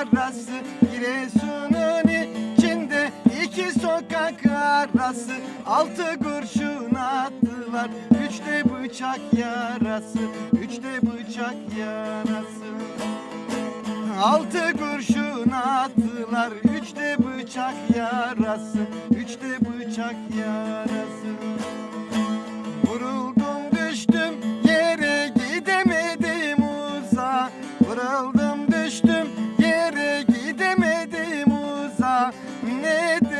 arası. Giresun'un içinde iki sokak arası. Altı kurşun attılar Üçte bıçak yarası. Üçte bıçak yarası. Altı kurşun attılar Üçte bıçak yarası. Ne edelim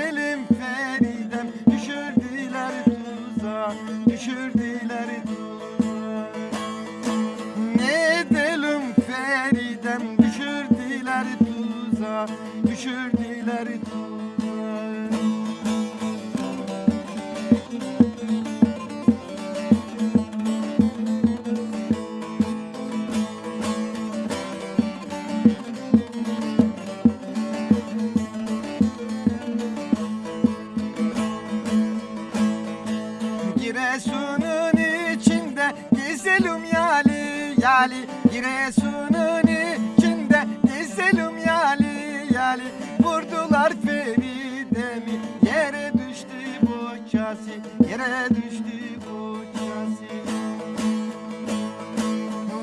yali yali Giresun'un içinde gezelim yali yali. Vurdular Feride'mi yere düştü boçası Yere düştü boçası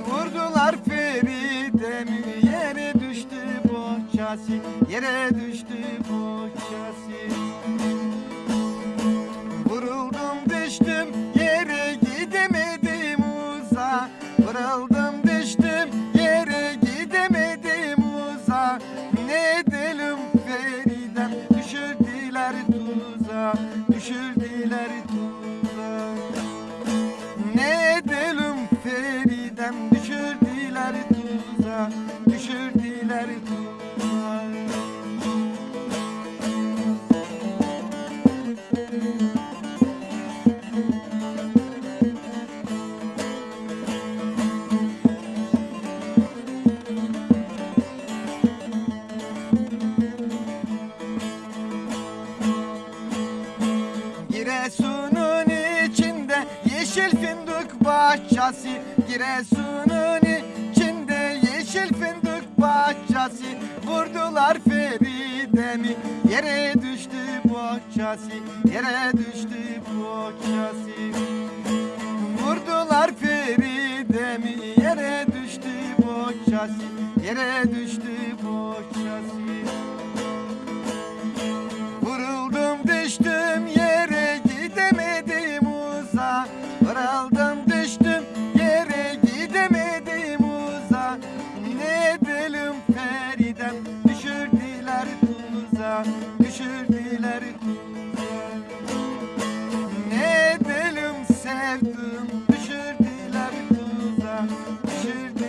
Vurdular Feride'mi yere düştü boçası Yere düştü Vuruldum düştüm yere gidemedim uza Ne edelim Feridem düşürdüler tuza Düşürdüler tuza Ne edelim Feridem düşürdüler tuza Düşürdüler tuza Giresun'un içinde yeşil fındık bahçesi. Giresun'un içinde yeşil fındık bahçesi. Vurdular Feride'mi yere düştü bohçası Yere düştü bohçası. Vurdular Feride'mi yere düştü bohçası Yere düştü should be.